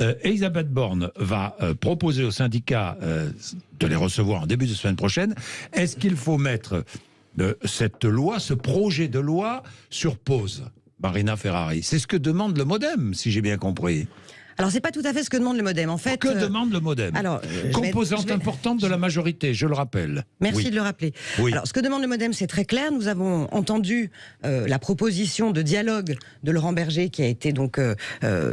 Euh, Elisabeth Borne va euh, proposer aux syndicats euh, de les recevoir en début de semaine prochaine. Est-ce qu'il faut mettre cette loi, ce projet de loi, sur pause Marina Ferrari? C'est ce que demande le modem, si j'ai bien compris. Alors, c'est pas tout à fait ce que demande le modem. En fait, Que euh, demande le modem alors, euh, Composante vais- importante de la majorité, je le rappelle. Merci Oui. de le rappeler. Oui. Alors, ce que demande le MoDem, c'est très clair. Nous avons entendu euh, la proposition de dialogue de Laurent Berger, qui a été donc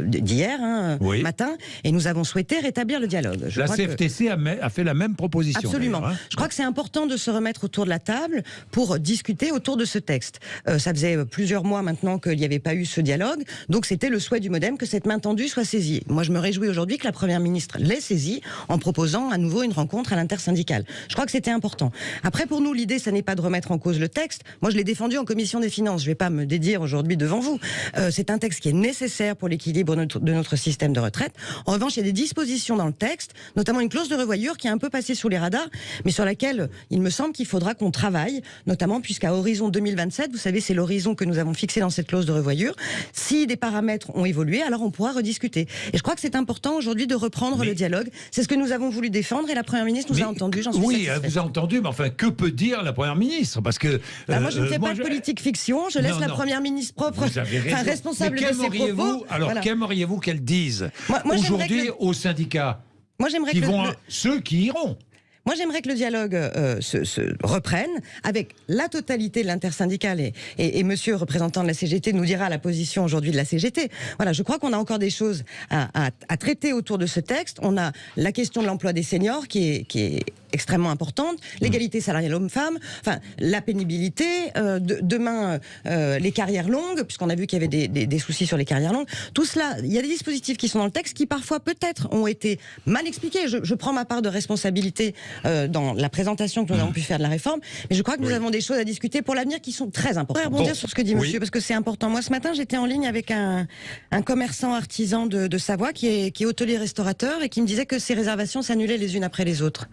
d'hier hein, Oui. matin, et nous avons souhaité rétablir le dialogue. Je La crois que- CFTC a, me- a fait la même proposition. Absolument. hein. Je crois que c'est important de se remettre autour de la table pour discuter autour de ce texte. Ça faisait plusieurs mois maintenant qu'il n'y avait pas eu ce dialogue, donc c'était le souhait du MoDem que cette main tendue soit saisie. Moi, je me réjouis aujourd'hui que la Première ministre l'ait saisie en proposant à nouveau une rencontre à l'intersyndicale. Je crois que c'était important. Après, pour nous, l'idée, ça n'est pas de remettre en cause le texte. Moi, je l'ai défendu en commission des finances. Je ne vais pas me dédire aujourd'hui devant vous. Euh, c'est un texte qui est nécessaire pour l'équilibre de notre- système de retraite. En revanche, il y a des dispositions dans le texte, notamment une clause de revoyure qui est un peu passée sous les radars, mais sur laquelle il me semble qu'il faudra qu'on travaille, notamment puisqu'à horizon 2027, vous savez, c'est l'horizon que nous avons fixé dans cette clause de revoyure. Si des paramètres ont évolué, alors on pourra rediscuter. Et je crois que c'est important aujourd'hui de reprendre Mais- le dialogue. C'est ce que nous avons voulu défendre et la Première ministre nous Mais- a entendu, j'en suis Oui, elle vous a entendu, mais enfin, que peut dire la Première ministre? Parce que. Bah, moi, je ne euh, fais pas de je- politique fiction. Je laisse Non, la première ministre propre, enfin, responsable Mais de ses propos. Alors, Voilà. qu'aimeriez-vous qu'elle dise aujourd'hui le- aux syndicats Moi, j'aimerais qui que vont, le- ceux qui iront Moi, j'aimerais que le dialogue euh, se, reprenne avec la totalité de l'intersyndicale et, et, et monsieur représentant de la CGT nous dira la position aujourd'hui de la CGT. Voilà, je crois qu'on a encore des choses à, traiter autour de ce texte. On a la question de l'emploi des seniors qui est extrêmement importante, l'égalité salariale homme-femme, enfin la pénibilité, euh, de- demain euh, les carrières longues, puisqu'on a vu qu'il y avait des, des- des soucis sur les carrières longues. Tout cela, il y a des dispositifs qui sont dans le texte qui parfois peut-être ont été mal expliqués. Je, je prends ma part de responsabilité euh, dans la présentation que nous avons pu faire de la réforme, mais je crois que nous Oui. avons des choses à discuter pour l'avenir qui sont très importantes. Je voudrais rebondir Bon. sur ce que dit Oui. monsieur, parce que c'est important. Moi, ce matin, j'étais en ligne avec un, un commerçant artisan de, de Savoie qui est, qui est hôtelier-restaurateur et qui me disait que ses réservations s'annulaient les unes après les autres.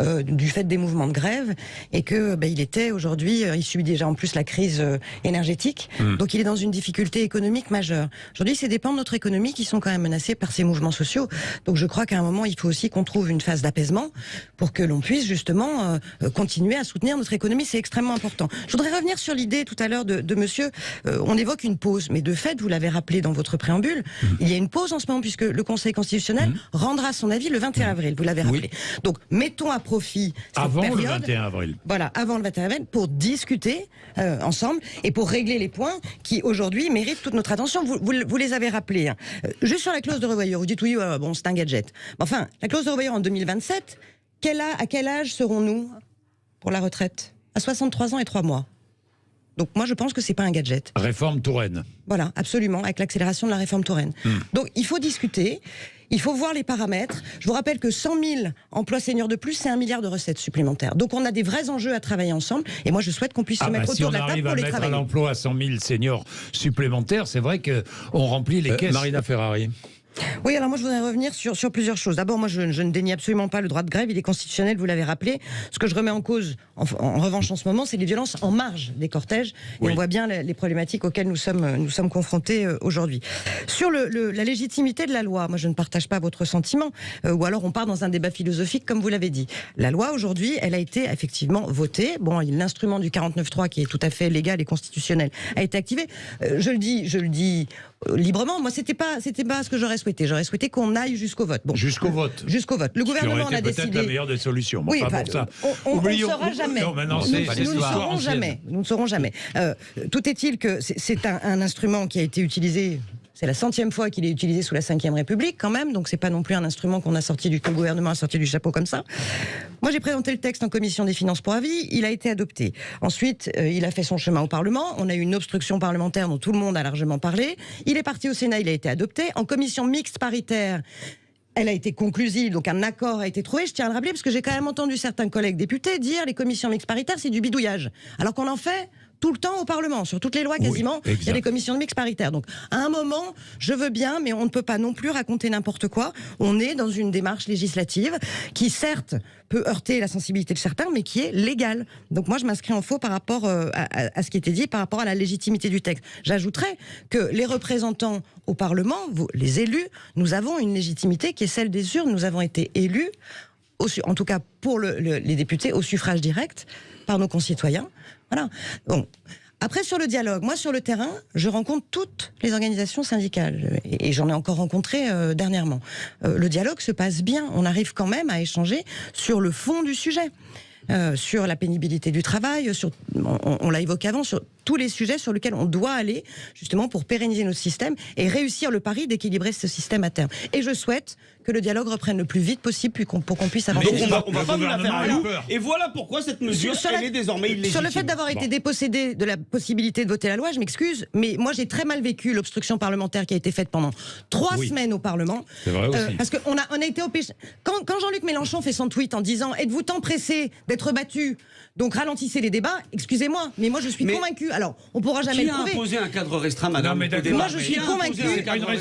Euh, du fait des mouvements de grève et que ben, il était aujourd'hui, euh, il subit déjà en plus la crise euh, énergétique, Hmm. donc il est dans une difficulté économique majeure. Aujourd'hui, c'est des pans de notre économie qui sont quand même menacés par ces mouvements sociaux. Donc je crois qu'à un moment, il faut aussi qu'on trouve une phase d'apaisement pour que l'on puisse justement continuer à soutenir notre économie. C'est extrêmement important. Je voudrais revenir sur l'idée tout à l'heure de, de monsieur. euh, on évoque une pause, mais de fait, vous l'avez rappelé dans votre préambule, Hmm. il y a une pause en ce moment puisque le Conseil constitutionnel rendra son avis le 21 avril. Vous l'avez Oui. rappelé. Donc mettons à profit cette avant le période. 21 avril. Voilà, avant le 21 avril, pour discuter euh, ensemble et pour régler les points qui aujourd'hui méritent toute notre attention. Vous, vous, vous les avez rappelés. hein. Euh, juste sur la clause de revoyure, vous dites oui, euh, bon, c'est un gadget. Enfin, la clause de revoyure en 2027, quel a- à quel âge serons-nous pour la retraite? À 63 ans et 3 mois. Donc moi, je pense que c'est pas un gadget. Réforme Touraine. Voilà, absolument, avec l'accélération de la réforme Touraine. Donc il faut discuter, il faut voir les paramètres. Je vous rappelle que 100 000 emplois seniors de plus, c'est un milliard de recettes supplémentaires. Donc on a des vrais enjeux à travailler ensemble, et moi je souhaite qu'on puisse Ah se bah, mettre si autour de la table arrive pour à les mettre à travailler. l'emploi à 100 000 seniors supplémentaires, c'est vrai que on remplit les Euh, caisses. Marina Ferrari. Oui, alors moi je voudrais revenir sur, sur plusieurs choses. D'abord, moi je, je ne dénie absolument pas le droit de grève, il est constitutionnel, vous l'avez rappelé. Ce que je remets en cause, en, en revanche, en ce moment, c'est les violences en marge des cortèges. Et on voit bien les, les problématiques auxquelles nous sommes, nous sommes confrontés euh, aujourd'hui. Sur le, le- la légitimité de la loi, moi je ne partage pas votre sentiment, euh, ou alors on part dans un débat philosophique, comme vous l'avez dit. La loi aujourd'hui, elle a été effectivement votée. Bon, l'instrument du 49.3 qui est tout à fait légal et constitutionnel a été activé. Euh, je le dis, je le dis librement. Moi, c'était pas, c'était pas ce que j'aurais souhaité. J'aurais souhaité qu'on aille jusqu'au vote. Bon, Jusqu'au vote. jusqu'au vote. Le gouvernement en a été peut-être décidé. la meilleure des solutions. Mais Oui, enfin, ça. on- ne oublions- saura jamais. Non, nous, nous ne saurons jamais. Nous ne saurons jamais. Euh, tout est-il que c'est- c'est un, un instrument qui a été utilisé. C'est la centième fois qu'il est utilisé sous la Ve République, quand même. Donc, c'est pas non plus un instrument qu'on a sorti du gouvernement sorti du chapeau comme ça. Moi, j'ai présenté le texte en commission des finances pour avis. Il a été adopté. Ensuite, euh, il a fait son chemin au Parlement. On a eu une obstruction parlementaire dont tout le monde a largement parlé. Il est parti au Sénat. Il a été adopté en commission mixte paritaire. Elle a été conclusive, donc un accord a été trouvé. Je tiens à le rappeler parce que j'ai quand même entendu certains collègues députés dire les commissions mixtes paritaires c'est du bidouillage, alors qu'on en fait tout le temps au Parlement, sur toutes les lois Oui, quasiment. il y a des commissions de mix paritaires. Donc, à un moment, je veux bien, mais on ne peut pas non plus raconter n'importe quoi. On est dans une démarche législative qui, certes, peut heurter la sensibilité de certains, mais qui est légale. Donc, moi, je m'inscris en faux par rapport euh, à, à- à ce qui était dit, par rapport à la légitimité du texte. J'ajouterais que les représentants au Parlement, vous, les élus, nous avons une légitimité qui est celle des urnes. Nous avons été élus en tout cas pour le- le- les députés, au suffrage direct par nos concitoyens. Voilà. Bon. Après, sur le dialogue, moi, sur le terrain, je rencontre toutes les organisations syndicales et, j'en ai encore rencontré euh, dernièrement. Euh, le dialogue se passe bien. On arrive quand même à échanger sur le fond du sujet. euh, sur la pénibilité du travail, sur, on, l'a évoqué avant, tous les sujets sur lesquels on doit aller justement pour pérenniser notre système et réussir le pari d'équilibrer ce système à terme. Et je souhaite que le dialogue reprenne le plus vite possible puis qu'on- pour qu'on puisse avancer. Donc on va, on va Le pas vous la faire à nous. Et voilà pourquoi cette mesure, Sur elle la- est désormais illégitime. Sur le fait d'avoir été dépossédé de la possibilité de voter la loi, je m'excuse, mais moi j'ai très mal vécu l'obstruction parlementaire qui a été faite pendant trois Oui. semaines au Parlement. C'est vrai aussi. parce qu'on a, on a été au péché. Quand, quand Jean-Luc Mélenchon fait son tweet en disant Êtes-vous tant pressé d'être battu? Donc ralentissez les débats, excusez-moi, mais moi je suis Mais- convaincu. Alors, on pourra jamais Qui le a prouver. imposé un cadre restreint, madame Non, mais d'accord. Moi, je suis a convaincu.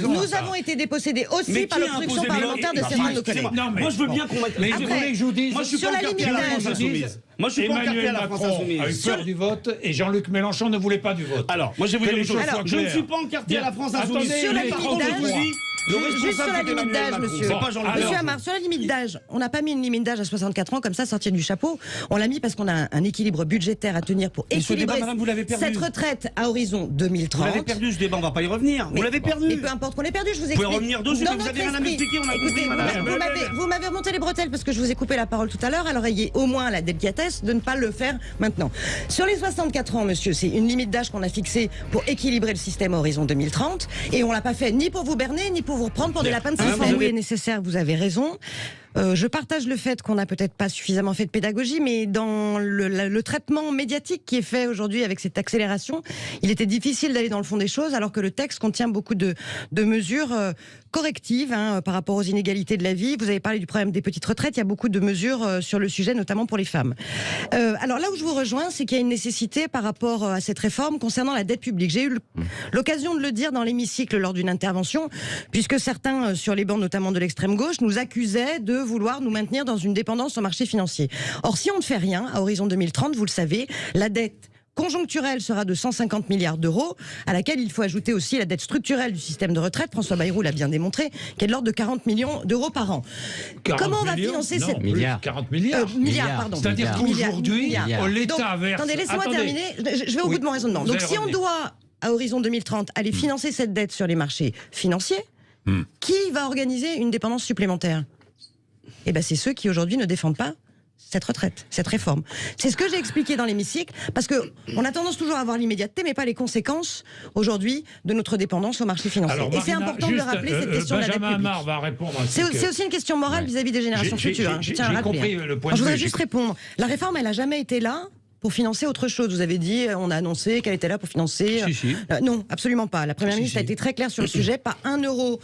Nous avons été dépossédés aussi par a l'obstruction parlementaire de certains de nos collègues. Non, mais- Moi, je veux bien qu'on mette. Mais vous voulez que je vous dise Moi, je suis Sur pas la encarté à la limite France d'âge. insoumise. Moi, je suis pas encarté à Emmanuel la France Macron a eu peur du vote et Jean-Luc Mélenchon ne voulait pas du vote. Alors, moi, je vais vous dire les une chose. Je ne suis pas encarté à la France Attendez, insoumise. Sur la Mais limite par contre, je vous dis, le Juste sur la limite d'âge, monsieur. Monsieur. Amar, sur la limite d'âge, on n'a pas mis une limite d'âge à 64 ans comme ça, sortir du chapeau. On l'a mis parce qu'on a un, un équilibre budgétaire à tenir pour Mais équilibrer débat, madame, vous cette retraite à horizon 2030. Vous l'avez perdu ce débat, on va pas y revenir. Vous l'avez perdu. Mais peu importe qu'on ait perdu, je vous pouvez explique. revenir dessus, mais vous avez rien à m'expliquer, on a Écoutez, compris, vous madame. m'avez- vous m'avez- Vous m'avez remonté les bretelles parce que je vous ai coupé la parole tout à l'heure, alors ayez au moins la délicatesse de ne pas le faire maintenant. Sur les 64 ans, monsieur, c'est une limite d'âge qu'on a fixée pour équilibrer le système à horizon 2030, et on l'a pas fait ni pour vous berner, ni pour vous reprendre pour des lapins de Ah, vous système. avez- Oui, nécessaire, vous avez raison. Euh, je partage le fait qu'on n'a peut-être pas suffisamment fait de pédagogie, mais dans le, la- le traitement médiatique qui est fait aujourd'hui avec cette accélération, il était difficile d'aller dans le fond des choses, alors que le texte contient beaucoup de, de mesures euh, correctives hein, par rapport aux inégalités de la vie. Vous avez parlé du problème des petites retraites, il y a beaucoup de mesures euh, sur le sujet, notamment pour les femmes. Euh, alors là où je vous rejoins, c'est qu'il y a une nécessité par rapport euh, à cette réforme concernant la dette publique. J'ai eu le- l'occasion de le dire dans l'hémicycle lors d'une intervention, puisque certains euh, sur les bancs, notamment de l'extrême gauche, nous accusaient de vouloir nous maintenir dans une dépendance au marché financier. Or, si on ne fait rien, à horizon 2030, vous le savez, la dette conjoncturelle sera de 150 milliards d'euros, à laquelle il faut ajouter aussi la dette structurelle du système de retraite. François Bayrou l'a bien démontré, qui est de l'ordre de 40 millions d'euros par an. 40 Comment on va financer Non, cette plus, Milliards. 40 euh, milliards. milliards, Milliards. pardon. C'est-à-dire Milliards. qu'aujourd'hui, Milliards. l'État verse. Attendez, laissez-moi terminer. Je, je vais au Oui. bout de mon raisonnement. Donc, si on doit, à horizon 2030, aller financer cette dette sur les marchés financiers, Hmm. qui va organiser une dépendance supplémentaire? Eh ben, c'est ceux qui aujourd'hui ne défendent pas cette retraite, cette réforme. C'est ce que j'ai expliqué dans l'hémicycle, parce que on a tendance toujours à avoir l'immédiateté, mais pas les conséquences aujourd'hui de notre dépendance au marché financier. Alors, Et c'est important de rappeler euh, cette euh, question de la dette Benjamin publique. Va répondre C'est que- aussi une question morale vis-à-vis des générations futures. j'ai- hein, je tiens à rappeler, hein. le point Alors, Je voudrais juste répondre. La réforme, elle a jamais été là pour financer autre chose. Vous avez dit, on a annoncé qu'elle était là pour financer. Si, si. Euh, non, absolument pas. La première Si, ministre a été très claire sur le sujet. Pas un euro.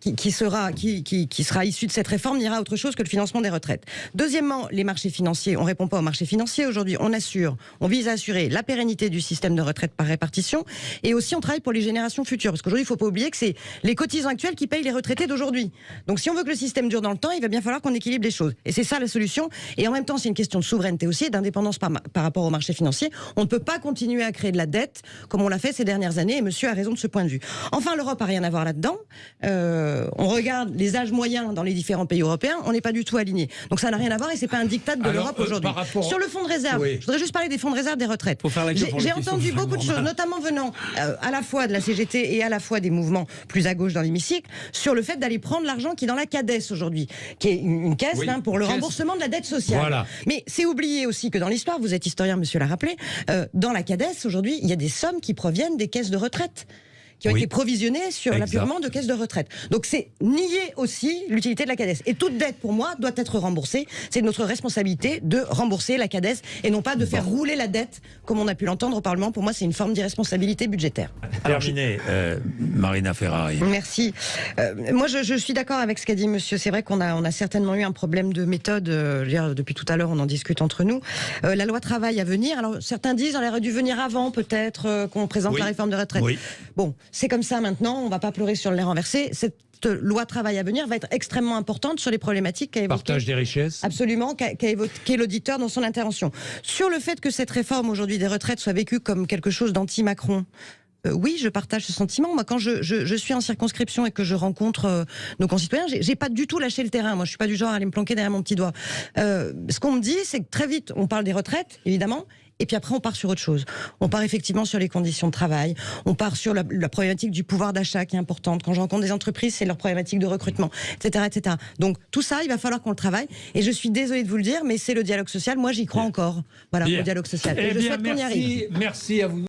Qui, qui sera qui, qui, qui sera issu de cette réforme n'ira autre chose que le financement des retraites. Deuxièmement, les marchés financiers. On répond pas aux marchés financiers aujourd'hui. On assure, on vise à assurer la pérennité du système de retraite par répartition et aussi on travaille pour les générations futures parce qu'aujourd'hui il faut pas oublier que c'est les cotisants actuels qui payent les retraités d'aujourd'hui. Donc si on veut que le système dure dans le temps, il va bien falloir qu'on équilibre les choses. Et c'est ça la solution. Et en même temps, c'est une question de souveraineté aussi d'indépendance par, rapport aux marchés financiers. On ne peut pas continuer à créer de la dette comme on l'a fait ces dernières années. Et Monsieur a raison de ce point de vue. Enfin, l'Europe a rien à voir là-dedans. Euh, on regarde les âges moyens dans les différents pays européens. On n'est pas du tout aligné. Donc ça n'a rien à voir et c'est pas un diktat de l'Europe euh, aujourd'hui. rapport- Sur le fonds de réserve, Oui. je voudrais juste parler des fonds de réserve des retraites. J'ai entendu beaucoup de choses, notamment venant euh, à la fois de la CGT et à la fois des mouvements plus à gauche dans l'hémicycle, sur le fait d'aller prendre l'argent qui est dans la CADES aujourd'hui, qui est une, une caisse Oui, hein, pour le caisse. remboursement de la dette sociale. Voilà. Mais c'est oublié aussi que dans l'histoire, vous êtes historien, monsieur l'a rappelé, euh, dans la CADES aujourd'hui, il y a des sommes qui proviennent des caisses de retraite qui ont Oui. été provisionnés sur Exact. l'appurement de caisses de retraite. Donc c'est nier aussi l'utilité de la CADES. Et toute dette, pour moi, doit être remboursée. C'est notre responsabilité de rembourser la CADES et non pas de faire rouler la dette, comme on a pu l'entendre au Parlement. Pour moi, c'est une forme d'irresponsabilité budgétaire. Terminé, euh, Marina Ferrari. Merci. Euh, moi, je, je suis d'accord avec ce qu'a dit Monsieur. C'est vrai qu'on a, on a certainement eu un problème de méthode. euh, dire, depuis tout à l'heure, on en discute entre nous. Euh, la loi travail à venir. Alors, certains disent, elle aurait dû venir avant, peut-être, euh, qu'on présente Oui. la réforme de retraite. Oui. Bon, c'est comme ça maintenant. On va pas pleurer sur le lait renversé. Cette loi travail à venir va être extrêmement importante sur les problématiques qu'a évoquées Partage des richesses. Absolument, qu'a évoqué l'auditeur dans son intervention. Sur le fait que cette réforme aujourd'hui des retraites soit vécue comme quelque chose d'anti-Macron. Euh, oui, je partage ce sentiment. Moi, quand je, je- je suis en circonscription et que je rencontre euh, nos concitoyens, j'ai pas du tout lâché le terrain. Moi, je suis pas du genre à aller me planquer derrière mon petit doigt. Euh, ce qu'on me dit, c'est que très vite, on parle des retraites, évidemment. Et puis après, on part sur autre chose. On part effectivement sur les conditions de travail. On part sur la, la problématique du pouvoir d'achat qui est importante. Quand je rencontre des entreprises, c'est leur problématique de recrutement, etc., etc. Donc tout ça, il va falloir qu'on le travaille. Et je suis désolée de vous le dire, mais c'est le dialogue social. Moi, j'y crois encore. Voilà, Bien. au dialogue social. Eh Et je bien, souhaite qu'on y arrive. merci à vous.